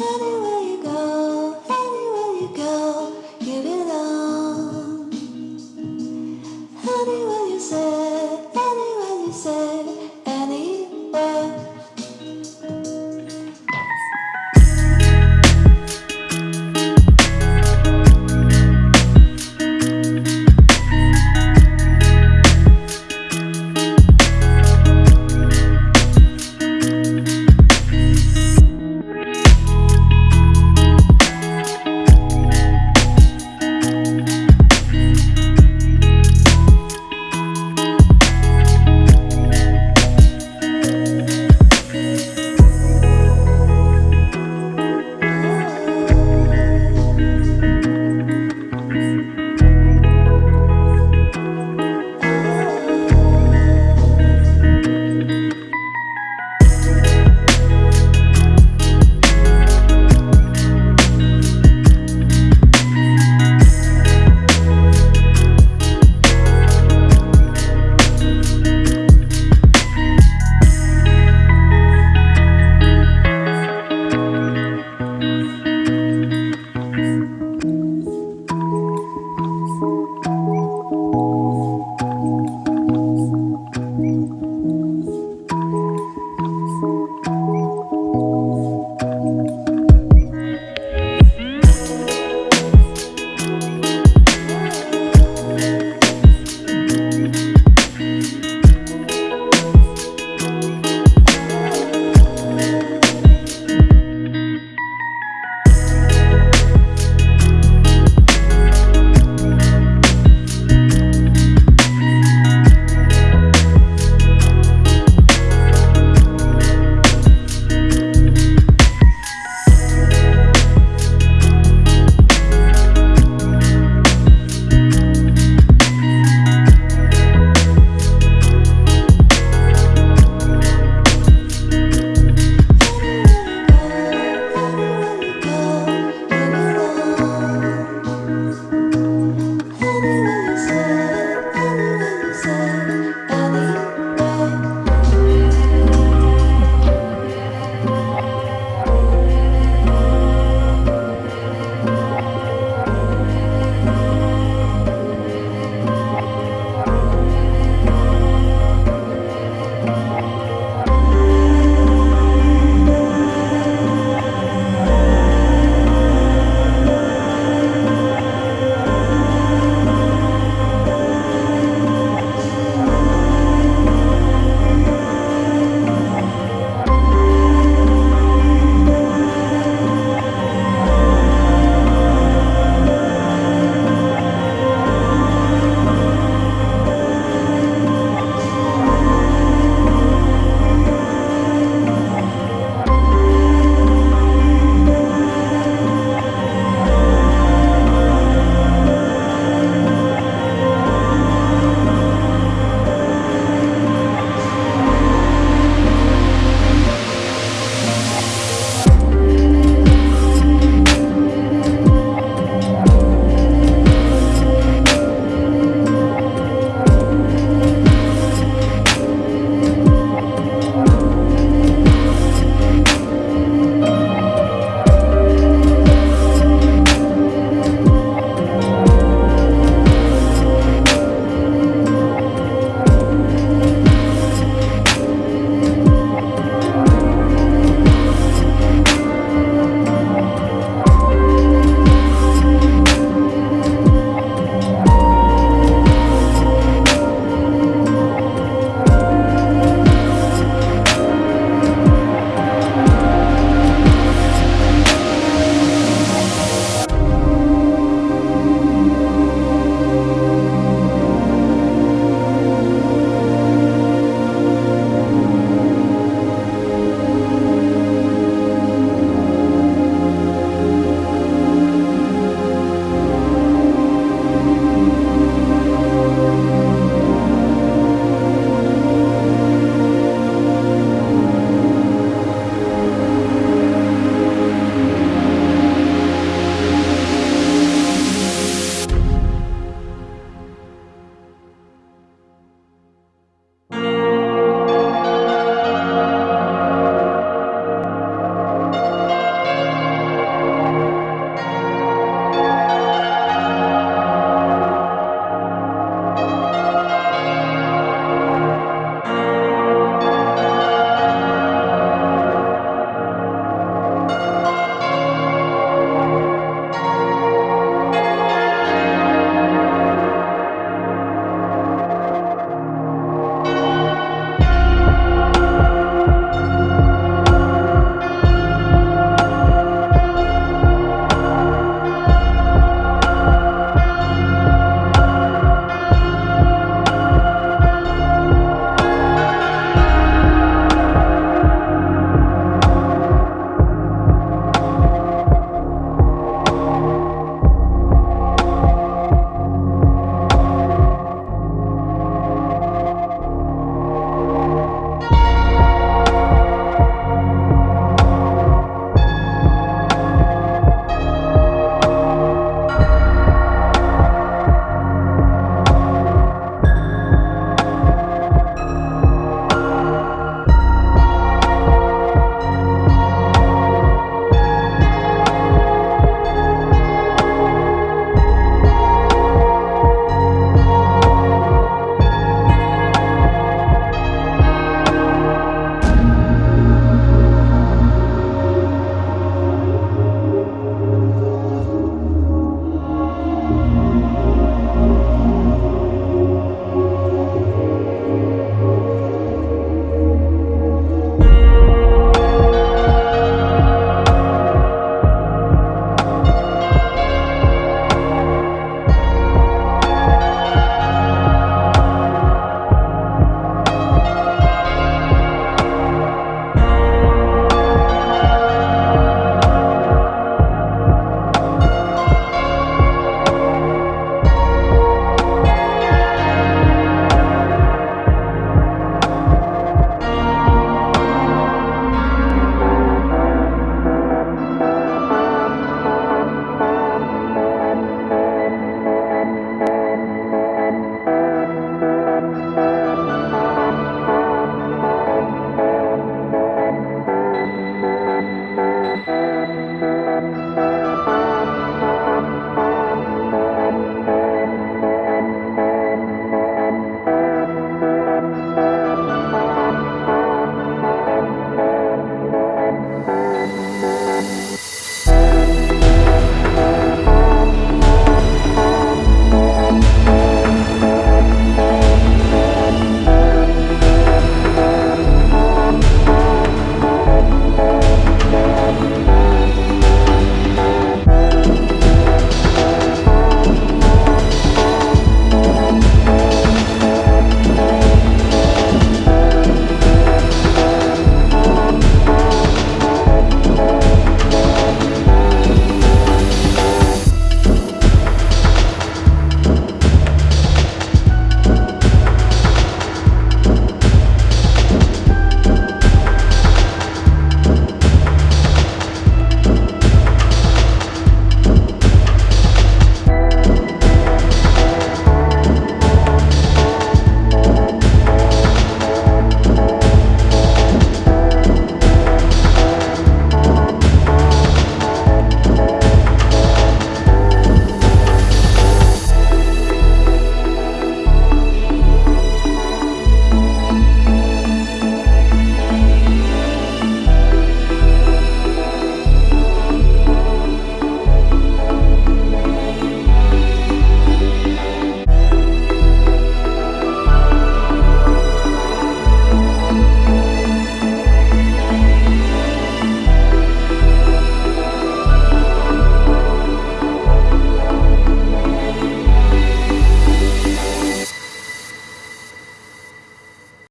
Anyway.